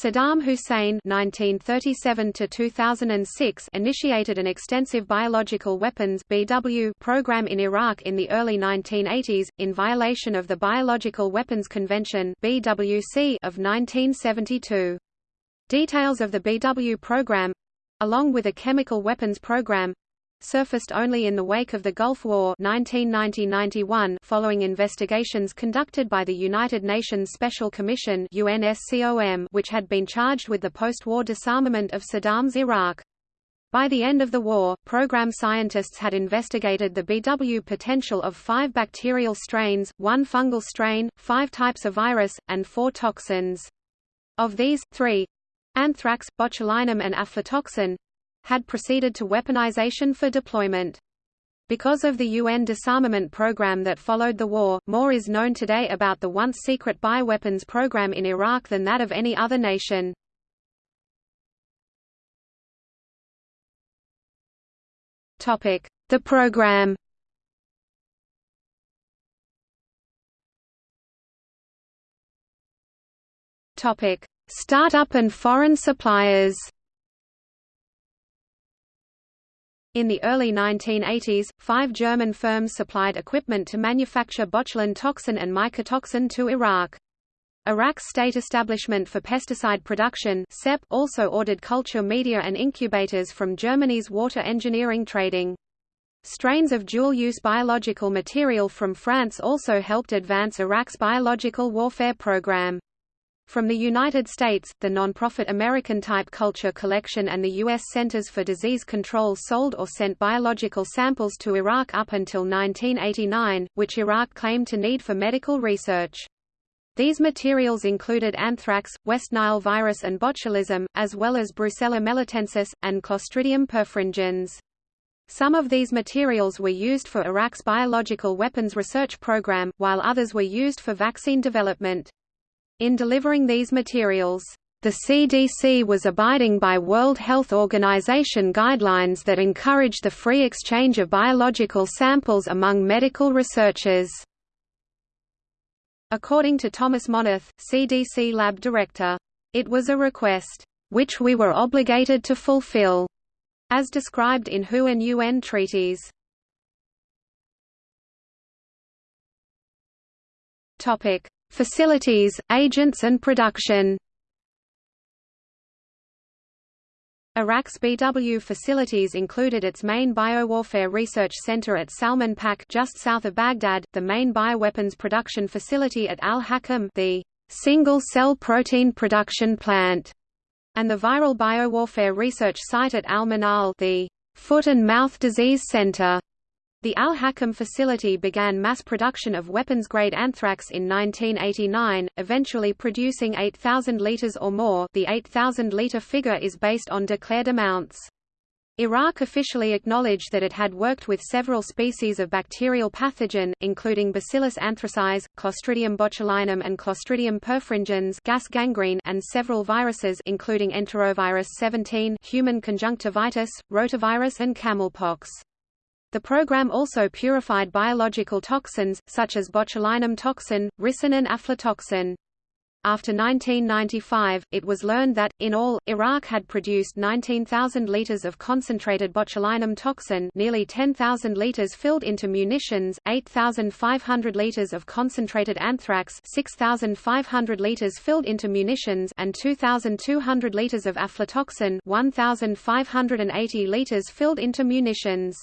Saddam Hussein (1937–2006) initiated an extensive biological weapons (BW) program in Iraq in the early 1980s, in violation of the Biological Weapons Convention (BWC) of 1972. Details of the BW program, along with a chemical weapons program, surfaced only in the wake of the Gulf War 1990–91 following investigations conducted by the United Nations Special Commission UNSCOM which had been charged with the post-war disarmament of Saddam's Iraq. By the end of the war, program scientists had investigated the BW potential of five bacterial strains, one fungal strain, five types of virus, and four toxins. Of these, three—anthrax, botulinum and aflatoxin, had proceeded to weaponization for deployment. Because of the UN disarmament program that followed the war, more is known today about the once secret bioweapons program in Iraq than that of any other nation. Topic: The program Topic: Startup and foreign suppliers In the early 1980s, five German firms supplied equipment to manufacture botulin toxin and mycotoxin to Iraq. Iraq's State Establishment for Pesticide Production also ordered culture media and incubators from Germany's water engineering trading. Strains of dual-use biological material from France also helped advance Iraq's biological warfare program. From the United States, the nonprofit American Type Culture Collection and the U.S. Centers for Disease Control sold or sent biological samples to Iraq up until 1989, which Iraq claimed to need for medical research. These materials included anthrax, West Nile virus and botulism, as well as Brucella melitensis, and Clostridium perfringens. Some of these materials were used for Iraq's biological weapons research program, while others were used for vaccine development. In delivering these materials, the CDC was abiding by World Health Organization guidelines that encourage the free exchange of biological samples among medical researchers. According to Thomas Monath, CDC lab director, it was a request, which we were obligated to fulfill, as described in WHO and UN treaties. Topic: Facilities, agents and production Iraq's BW facilities included its main biowarfare research center at Salman Pak just south of Baghdad, the main bioweapons production facility at Al-Hakam the single-cell protein production plant, and the viral biowarfare research site at Al-Manal the foot and mouth disease center. The Al-Hakam facility began mass production of weapons-grade anthrax in 1989, eventually producing 8,000 liters or more the 8,000-liter figure is based on declared amounts. Iraq officially acknowledged that it had worked with several species of bacterial pathogen, including Bacillus anthracis, Clostridium botulinum and Clostridium perfringens gas gangrene and several viruses including enterovirus 17 human conjunctivitis, rotavirus and camelpox. The program also purified biological toxins, such as botulinum toxin, ricin and aflatoxin. After 1995, it was learned that, in all, Iraq had produced 19,000 liters of concentrated botulinum toxin nearly 10,000 liters filled into munitions, 8,500 liters of concentrated anthrax 6,500 liters filled into munitions and 2,200 liters of aflatoxin 1,580 liters filled into munitions.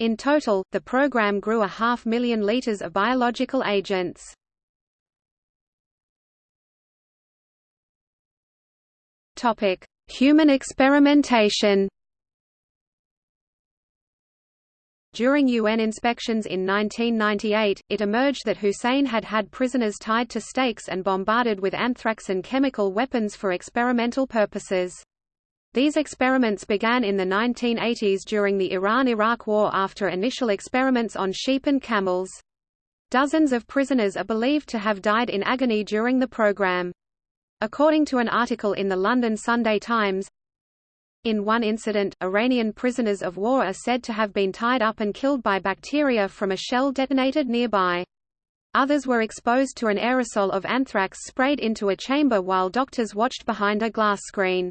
In total, the program grew a half million liters of biological agents. Topic: Human experimentation. During UN inspections in 1998, it emerged that Hussein had had prisoners tied to stakes and bombarded with anthrax and chemical weapons for experimental purposes. These experiments began in the 1980s during the Iran–Iraq War after initial experiments on sheep and camels. Dozens of prisoners are believed to have died in agony during the program. According to an article in the London Sunday Times, in one incident, Iranian prisoners of war are said to have been tied up and killed by bacteria from a shell detonated nearby. Others were exposed to an aerosol of anthrax sprayed into a chamber while doctors watched behind a glass screen.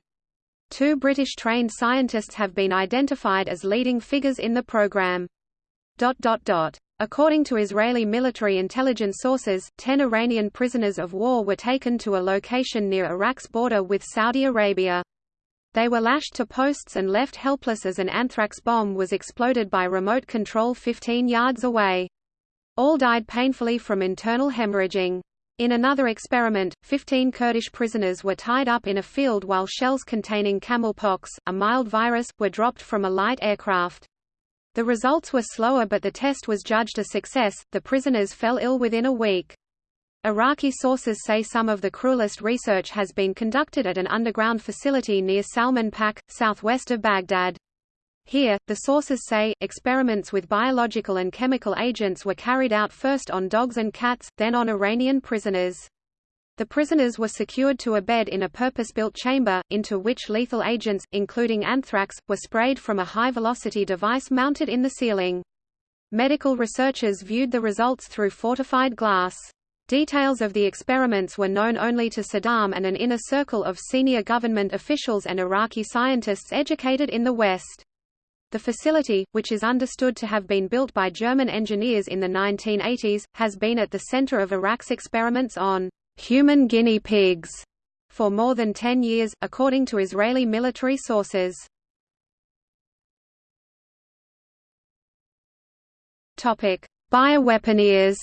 Two British-trained scientists have been identified as leading figures in the program. According to Israeli military intelligence sources, ten Iranian prisoners of war were taken to a location near Iraq's border with Saudi Arabia. They were lashed to posts and left helpless as an anthrax bomb was exploded by remote control 15 yards away. All died painfully from internal hemorrhaging. In another experiment, 15 Kurdish prisoners were tied up in a field while shells containing camelpox, a mild virus, were dropped from a light aircraft. The results were slower but the test was judged a success, the prisoners fell ill within a week. Iraqi sources say some of the cruelest research has been conducted at an underground facility near Salman Pak, southwest of Baghdad. Here, the sources say, experiments with biological and chemical agents were carried out first on dogs and cats, then on Iranian prisoners. The prisoners were secured to a bed in a purpose-built chamber, into which lethal agents, including anthrax, were sprayed from a high-velocity device mounted in the ceiling. Medical researchers viewed the results through fortified glass. Details of the experiments were known only to Saddam and an inner circle of senior government officials and Iraqi scientists educated in the West. The facility, which is understood to have been built by German engineers in the 1980s, has been at the center of Iraq's experiments on human guinea pigs for more than 10 years, according to Israeli military sources. Topic: Bioweaponeers.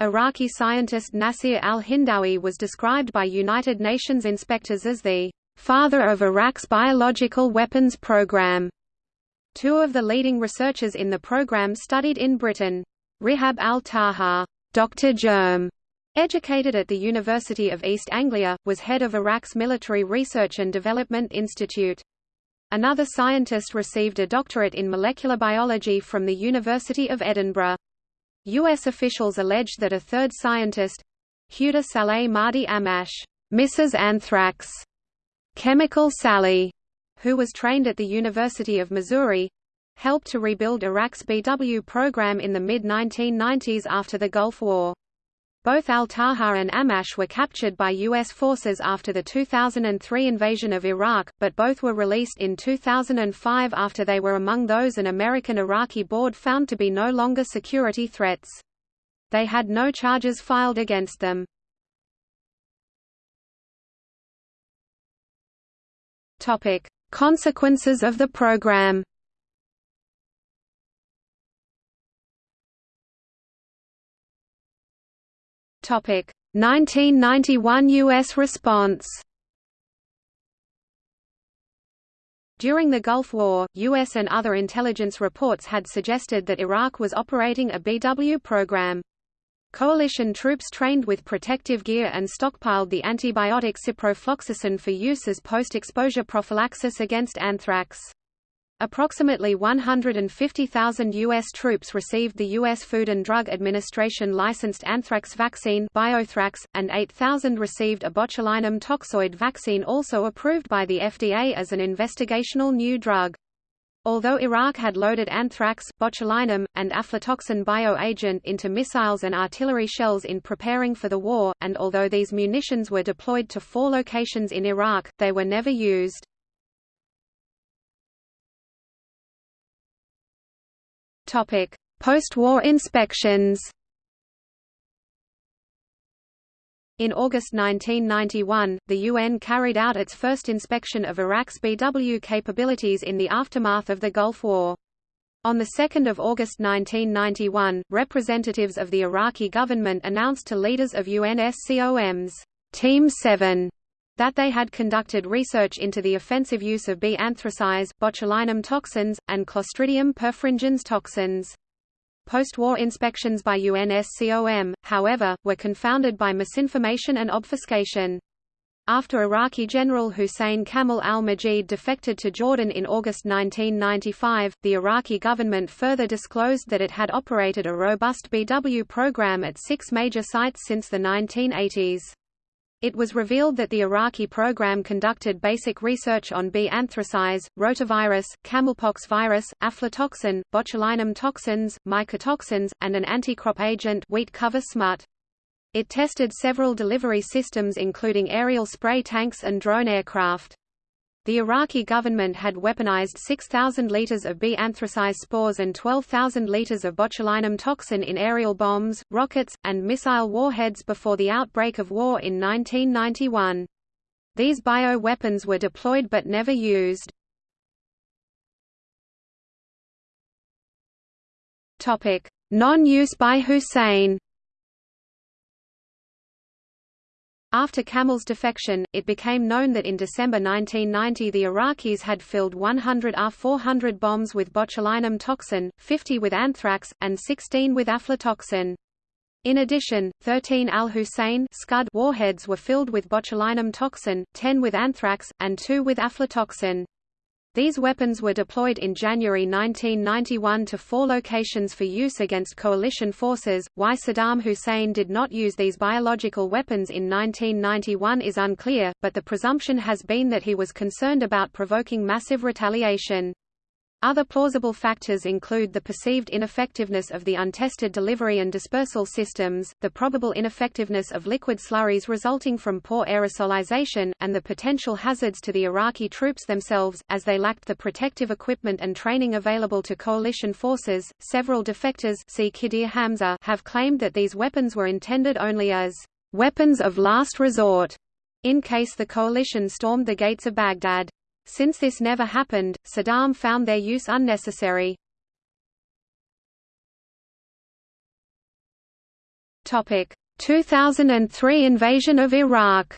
Iraqi scientist Nasir al-Hindawi was described by United Nations inspectors as the father of Iraq's biological weapons program. Two of the leading researchers in the program studied in Britain. Rihab al-Taha, Dr. Germ, educated at the University of East Anglia, was head of Iraq's Military Research and Development Institute. Another scientist received a doctorate in molecular biology from the University of Edinburgh. U.S. officials alleged that a third scientist, Huda Saleh Mahdi Amash, Mrs. Anthrax, Chemical Sally, who was trained at the University of Missouri, helped to rebuild Iraq's BW program in the mid-1990s after the Gulf War. Both al-Taha and Amash were captured by U.S. forces after the 2003 invasion of Iraq, but both were released in 2005 after they were among those an American-Iraqi board found to be no longer security threats. They had no charges filed against them. Topic: Consequences of the program. Topic: 1991 US response. During the Gulf War, U.S. and other intelligence reports had suggested that Iraq was operating a BW program. Coalition troops trained with protective gear and stockpiled the antibiotic ciprofloxacin for use as post-exposure prophylaxis against anthrax. Approximately 150,000 U.S. troops received the U.S. Food and Drug Administration licensed anthrax vaccine Biothrax, and 8,000 received a botulinum toxoid vaccine also approved by the FDA as an investigational new drug. Although Iraq had loaded anthrax, botulinum, and aflatoxin bioagent into missiles and artillery shells in preparing for the war, and although these munitions were deployed to four locations in Iraq, they were never used. Post-war inspections In August 1991, the UN carried out its first inspection of Iraq's BW capabilities in the aftermath of the Gulf War. On 2 August 1991, representatives of the Iraqi government announced to leaders of UNSCOM's Team 7 that they had conducted research into the offensive use of B. anthracis, botulinum toxins, and Clostridium perfringens toxins. Post-war inspections by UNSCOM, however, were confounded by misinformation and obfuscation. After Iraqi General Hussein Kamal al-Majid defected to Jordan in August 1995, the Iraqi government further disclosed that it had operated a robust BW program at six major sites since the 1980s. It was revealed that the Iraqi program conducted basic research on B. anthracis, rotavirus, camelpox virus, aflatoxin, botulinum toxins, mycotoxins, and an anti-crop agent wheat cover smut. It tested several delivery systems including aerial spray tanks and drone aircraft. The Iraqi government had weaponized 6,000 liters of B. anthracis spores and 12,000 liters of botulinum toxin in aerial bombs, rockets, and missile warheads before the outbreak of war in 1991. These bio-weapons were deployed but never used. Non-use by Hussein After Kamal's defection, it became known that in December 1990 the Iraqis had filled 100 R-400 bombs with botulinum toxin, 50 with anthrax, and 16 with aflatoxin. In addition, 13 Al-Hussein warheads were filled with botulinum toxin, 10 with anthrax, and 2 with aflatoxin. These weapons were deployed in January 1991 to four locations for use against coalition forces. Why Saddam Hussein did not use these biological weapons in 1991 is unclear, but the presumption has been that he was concerned about provoking massive retaliation. Other plausible factors include the perceived ineffectiveness of the untested delivery and dispersal systems, the probable ineffectiveness of liquid slurries resulting from poor aerosolization, and the potential hazards to the Iraqi troops themselves, as they lacked the protective equipment and training available to coalition forces. Several defectors see Khidir Hamza have claimed that these weapons were intended only as weapons of last resort in case the coalition stormed the gates of Baghdad. Since this never happened, Saddam found their use unnecessary. Topic: 2003 invasion of Iraq.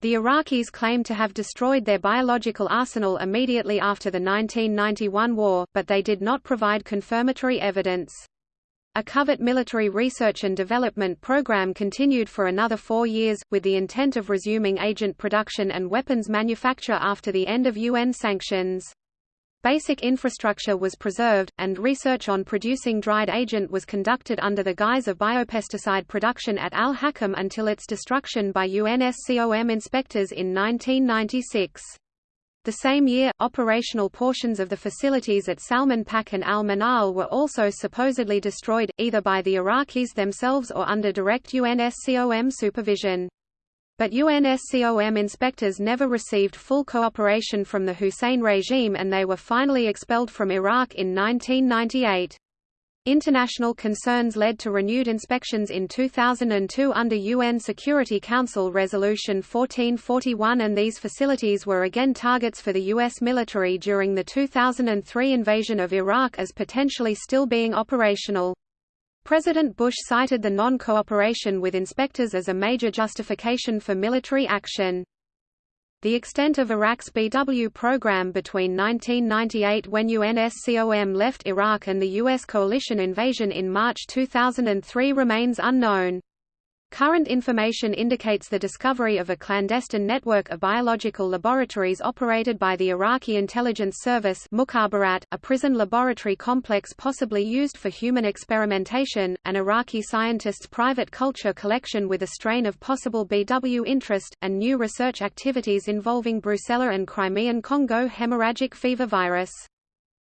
The Iraqis claim to have destroyed their biological arsenal immediately after the 1991 war, but they did not provide confirmatory evidence. A covert military research and development program continued for another four years, with the intent of resuming agent production and weapons manufacture after the end of UN sanctions. Basic infrastructure was preserved, and research on producing dried agent was conducted under the guise of biopesticide production at Al-Hakam until its destruction by UNSCOM inspectors in 1996. The same year, operational portions of the facilities at Salman Pak and Al Manal were also supposedly destroyed, either by the Iraqis themselves or under direct UNSCOM supervision. But UNSCOM inspectors never received full cooperation from the Hussein regime and they were finally expelled from Iraq in 1998. International concerns led to renewed inspections in 2002 under UN Security Council Resolution 1441 and these facilities were again targets for the U.S. military during the 2003 invasion of Iraq as potentially still being operational. President Bush cited the non-cooperation with inspectors as a major justification for military action. The extent of Iraq's BW program between 1998 when UNSCOM left Iraq and the U.S. coalition invasion in March 2003 remains unknown. Current information indicates the discovery of a clandestine network of biological laboratories operated by the Iraqi intelligence service Mukhabarat, a prison laboratory complex possibly used for human experimentation, an Iraqi scientist's private culture collection with a strain of possible BW interest, and new research activities involving Brucella and Crimean Congo hemorrhagic fever virus.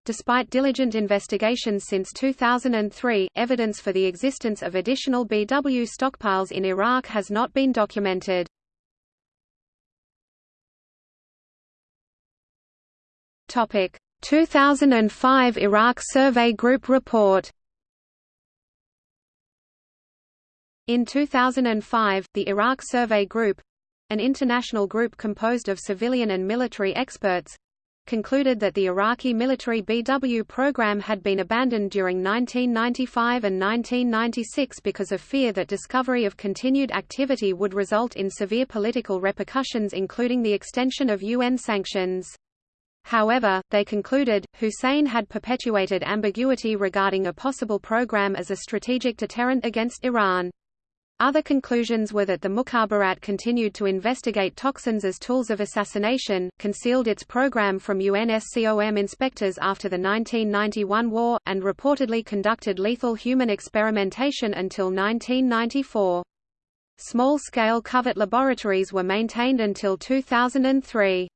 Despite diligent investigations since 2003, evidence for the existence of additional BW stockpiles in Iraq has not been documented. Topic: 2005 Iraq Survey Group report. In 2005, the Iraq Survey Group, an international group composed of civilian and military experts, concluded that the Iraqi military BW program had been abandoned during 1995 and 1996 because of fear that discovery of continued activity would result in severe political repercussions including the extension of UN sanctions. However, they concluded, Hussein had perpetuated ambiguity regarding a possible program as a strategic deterrent against Iran. Other conclusions were that the Mukhabarat continued to investigate toxins as tools of assassination, concealed its program from UNSCOM inspectors after the 1991 war, and reportedly conducted lethal human experimentation until 1994. Small-scale covert laboratories were maintained until 2003.